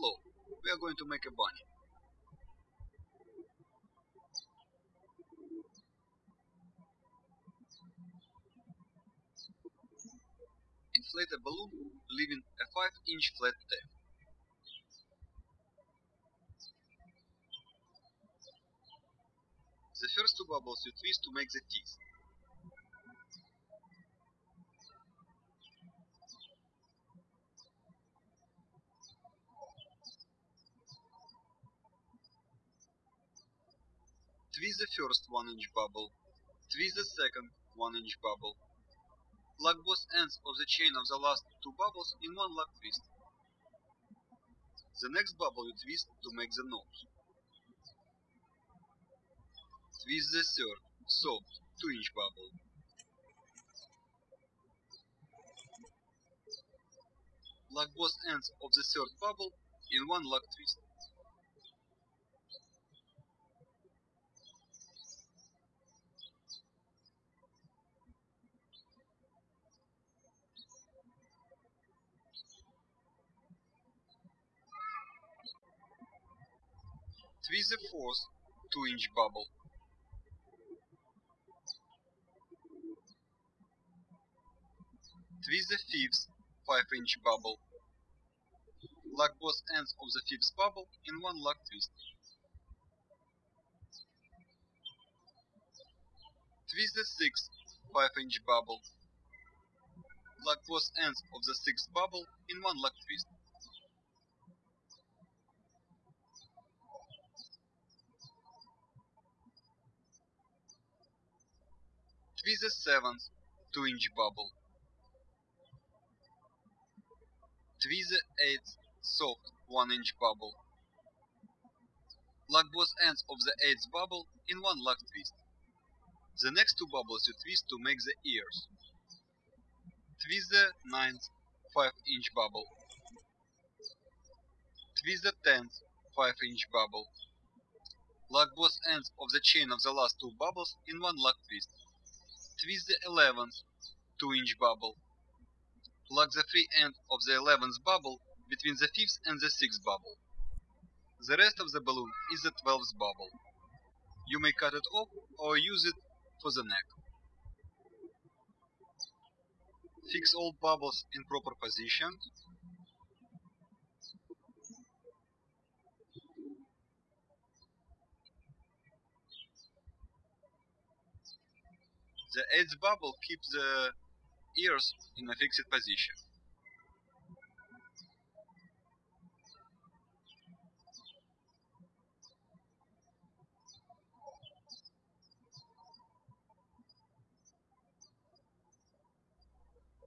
Hello, we are going to make a bunny. Inflate a balloon, leaving a 5 inch flat tail. The first two bubbles you twist to make the teeth. Twist the first 1 inch bubble. Twist the second 1 inch bubble. Lock both ends of the chain of the last two bubbles in one lock twist. The next bubble you twist to make the nose. Twist the third, soft, 2 inch bubble. Lock both ends of the third bubble in one lock twist. Twist the fourth 2 inch bubble. Twist the fifth 5 inch bubble. Lock both ends of the fifth bubble in one lock twist. Twist the sixth 5 inch bubble. Lock both ends of the sixth bubble in one lock twist. Twist the seventh 2 inch bubble. Twist the eighth soft 1 inch bubble. Lock both ends of the eighth bubble in one lock twist. The next two bubbles you twist to make the ears. Twist the ninth 5 inch bubble. Twist the tenth 5 inch bubble. Lock both ends of the chain of the last two bubbles in one lock twist. Twist the 11th 2 inch bubble. Plug the free end of the 11th bubble between the 5th and the 6th bubble. The rest of the balloon is the 12th bubble. You may cut it off or use it for the neck. Fix all bubbles in proper position. The eighth bubble keeps the ears in a fixed position.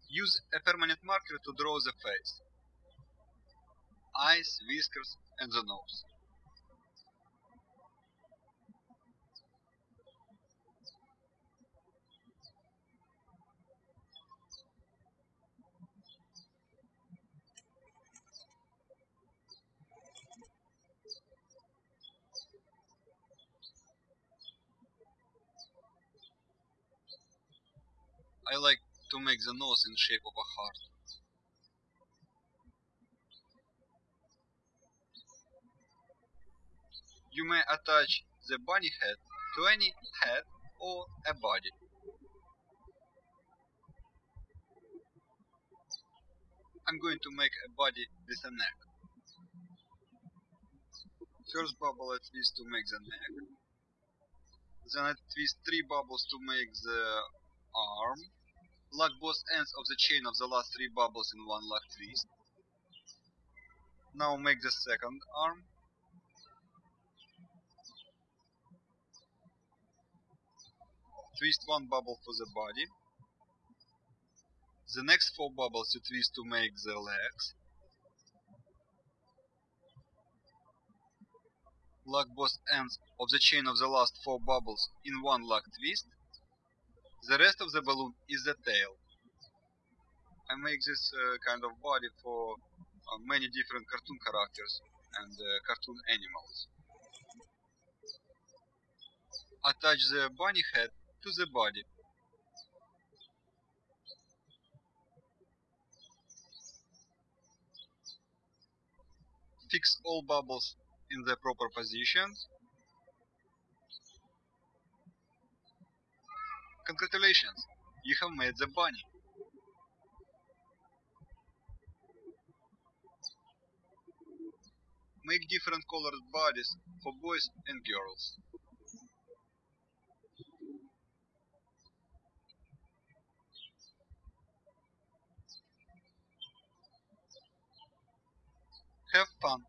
Use a permanent marker to draw the face, eyes, whiskers and the nose. I like to make the nose in shape of a heart. You may attach the bunny head to any head or a body. I'm going to make a body with a neck. First bubble I twist to make the neck. Then I twist three bubbles to make the arm. Lock both ends of the chain of the last three bubbles in one lock twist. Now make the second arm. Twist one bubble for the body. The next four bubbles you twist to make the legs. Lock both ends of the chain of the last four bubbles in one lock twist. The rest of the balloon is the tail. I make this uh, kind of body for uh, many different cartoon characters and uh, cartoon animals. Attach the bunny head to the body. Fix all bubbles in the proper positions. Congratulations, you have made the bunny. Make different colored bodies for boys and girls. Have fun!